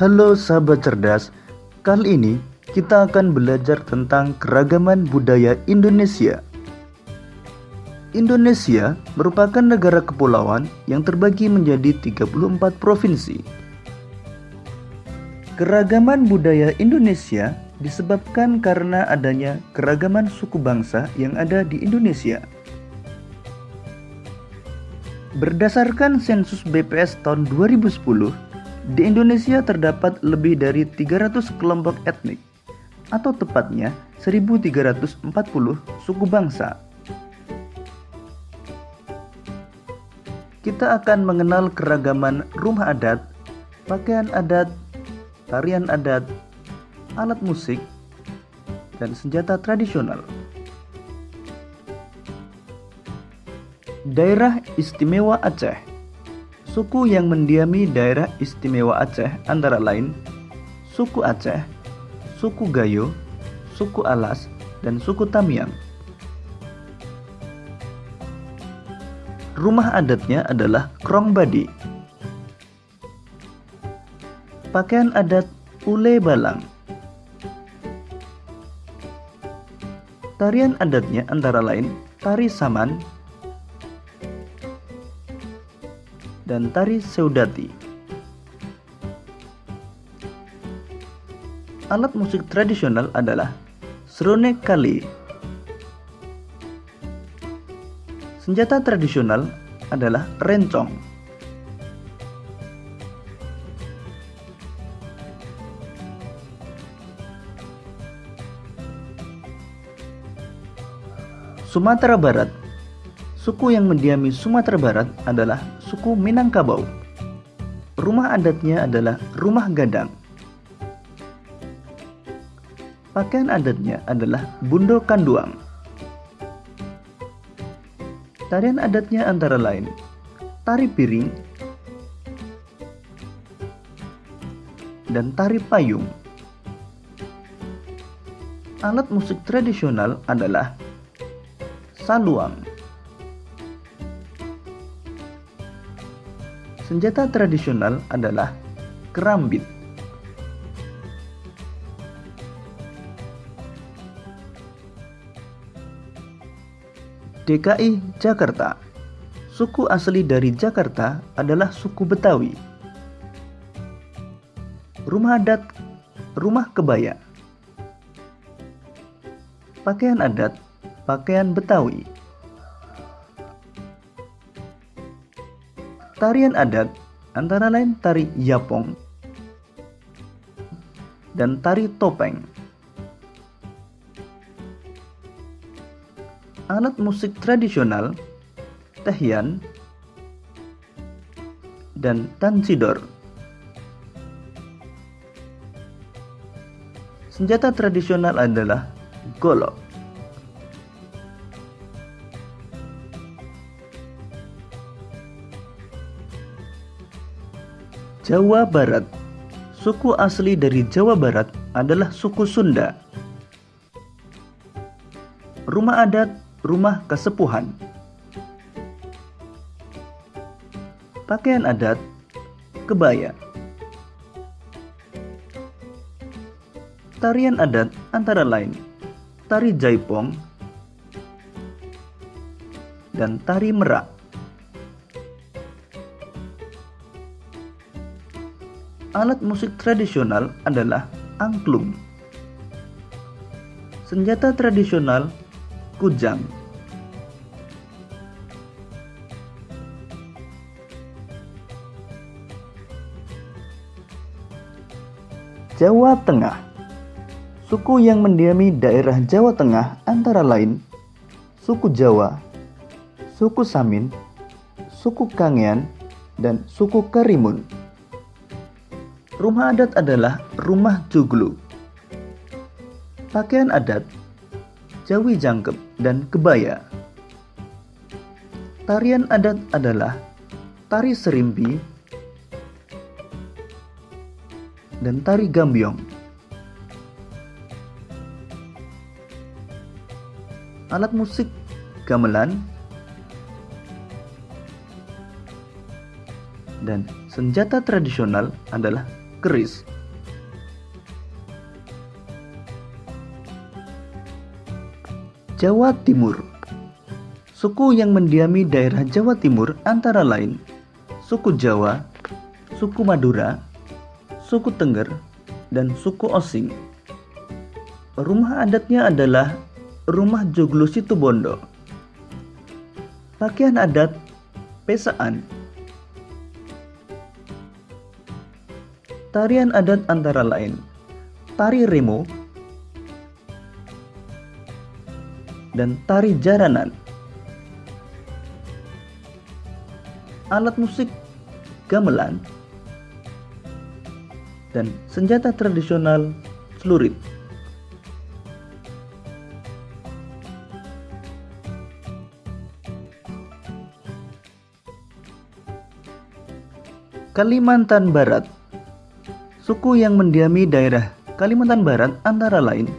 Halo sahabat cerdas, kali ini kita akan belajar tentang keragaman budaya Indonesia. Indonesia merupakan negara kepulauan yang terbagi menjadi 34 provinsi. Keragaman budaya Indonesia disebabkan karena adanya keragaman suku bangsa yang ada di Indonesia. Berdasarkan sensus BPS tahun 2010, di Indonesia terdapat lebih dari 300 kelompok etnik, atau tepatnya 1340 suku bangsa. Kita akan mengenal keragaman rumah adat, pakaian adat, tarian adat, alat musik, dan senjata tradisional. Daerah Istimewa Aceh Suku yang mendiami daerah istimewa Aceh antara lain suku Aceh, suku Gayo, suku Alas, dan suku Tamiang. Rumah adatnya adalah Krong Badi. Pakaian adat Ule Balang. Tarian adatnya antara lain tari saman dan tari seudati. Alat musik tradisional adalah serone kali. Senjata tradisional adalah rencong. Sumatera Barat Suku yang mendiami Sumatera Barat adalah suku Minangkabau. Rumah adatnya adalah rumah gadang. Pakaian adatnya adalah bundo kanduang. Tarian adatnya antara lain tari piring dan tari payung. Alat musik tradisional adalah saluang. Senjata tradisional adalah kerambit. DKI Jakarta Suku asli dari Jakarta adalah suku Betawi. Rumah adat Rumah Kebaya Pakaian adat pakaian Betawi. Tarian adat antara lain tari Yapong dan tari topeng. Alat musik tradisional tehian dan tansidor. Senjata tradisional adalah golok. Jawa Barat Suku asli dari Jawa Barat adalah suku Sunda. Rumah adat, rumah kesepuhan. Pakaian adat, kebaya. Tarian adat antara lain tari jaipong dan tari merak. Alat musik tradisional adalah angklung. Senjata tradisional kujang. Jawa Tengah Suku yang mendiami daerah Jawa Tengah antara lain suku Jawa, suku Samin, suku Kangean, dan suku Karimun. Rumah adat adalah rumah joglo. Pakaian adat, jawi jangkep dan kebaya. Tarian adat adalah tari serimpi dan tari gambyong. Alat musik gamelan dan senjata tradisional adalah keris. Jawa Timur Suku yang mendiami daerah Jawa Timur antara lain suku Jawa, suku Madura, suku Tengger, dan suku Osing. Rumah adatnya adalah Rumah Joglo Situbondo. Pakaian adat pesaan. Tarian adat antara lain tari remo dan tari jaranan. Alat musik gamelan dan senjata tradisional celurit. Kalimantan Barat Suku yang mendiami daerah Kalimantan Barat antara lain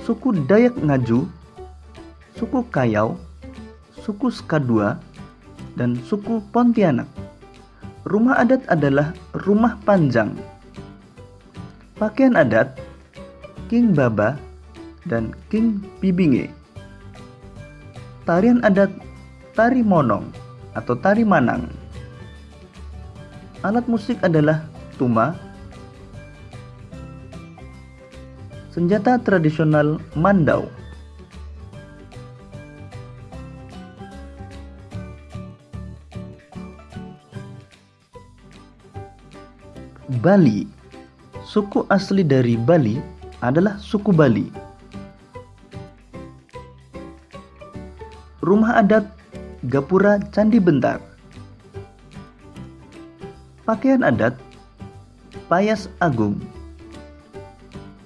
suku Dayak Ngaju, suku Kayau, suku Skadua, dan suku Pontianak. Rumah adat adalah rumah panjang. Pakaian adat King Baba dan King Bibinge. Tarian adat Tari Monong atau Tari Manang. Alat musik adalah tuma, senjata tradisional Mandau. Bali Suku asli dari Bali adalah suku Bali. Rumah adat Gapura Candi Bentar Pakaian adat Payas Agung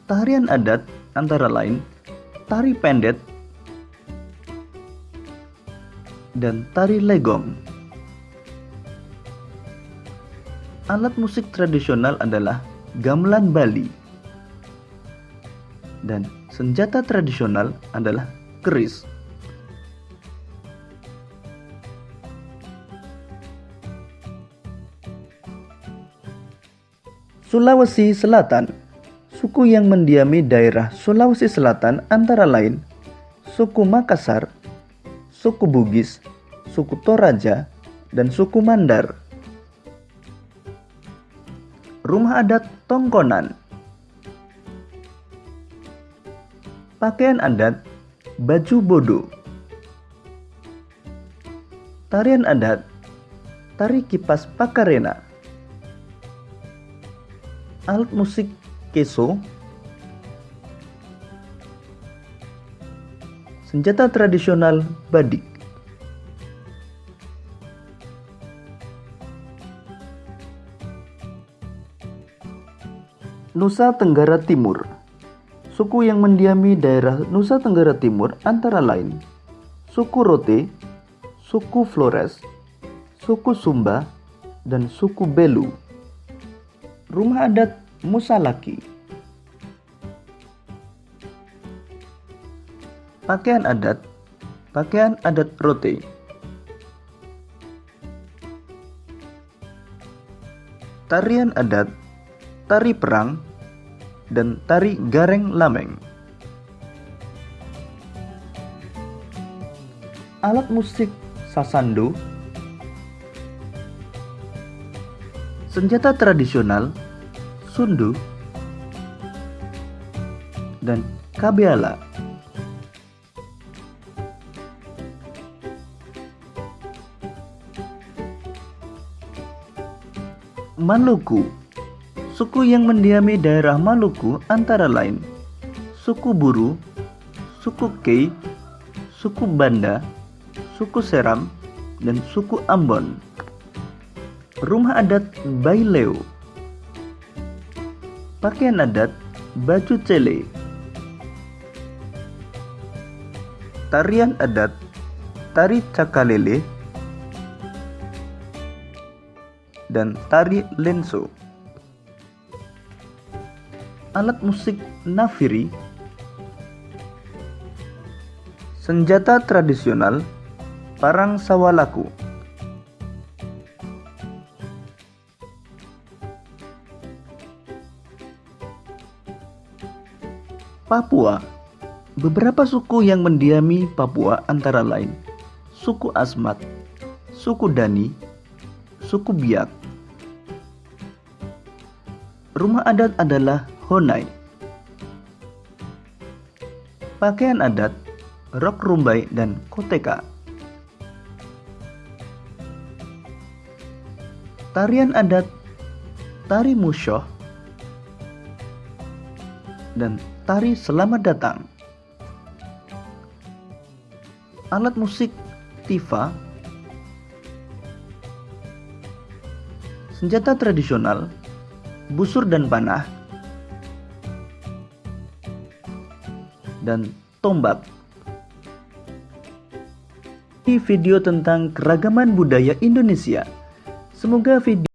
Tarian adat antara lain tari pendet dan tari legong. Alat musik tradisional adalah gamelan Bali dan senjata tradisional adalah keris. Sulawesi Selatan Suku yang mendiami daerah Sulawesi Selatan antara lain suku Makassar, suku Bugis, suku Toraja, dan suku Mandar. Rumah adat Tongkonan. Pakaian adat Baju Bodo. Tarian adat Tari Kipas Pakarena. Alat musik keso, senjata tradisional badik. Nusa Tenggara Timur Suku yang mendiami daerah Nusa Tenggara Timur antara lain suku Rote, suku Flores, suku Sumba, dan suku Belu. Rumah adat Musalaki Pakaian adat. Pakaian adat rote Tarian adat. Tari perang dan tari gareng lameng. Alat musik sasando. Senjata tradisional sundu, dan kabiala. Maluku Suku yang mendiami daerah Maluku antara lain suku Buru, suku Kei, suku Banda, suku Seram, dan suku Ambon. Rumah adat Baileo Pakaian adat baju cele. Tarian adat tari cakalele dan tari lenso. Alat musik nafiri Senjata tradisional Parang Sawalaku Papua Beberapa suku yang mendiami Papua antara lain suku Asmat, suku Dani, suku Biak. Rumah adat adalah Honai. Pakaian adat rok rumbai dan koteka. Tarian adat tari musyoh dan tari selamat datang. Alat musik tifa, senjata tradisional, busur dan panah, dan tombak. Ini video tentang keragaman budaya Indonesia. Semoga video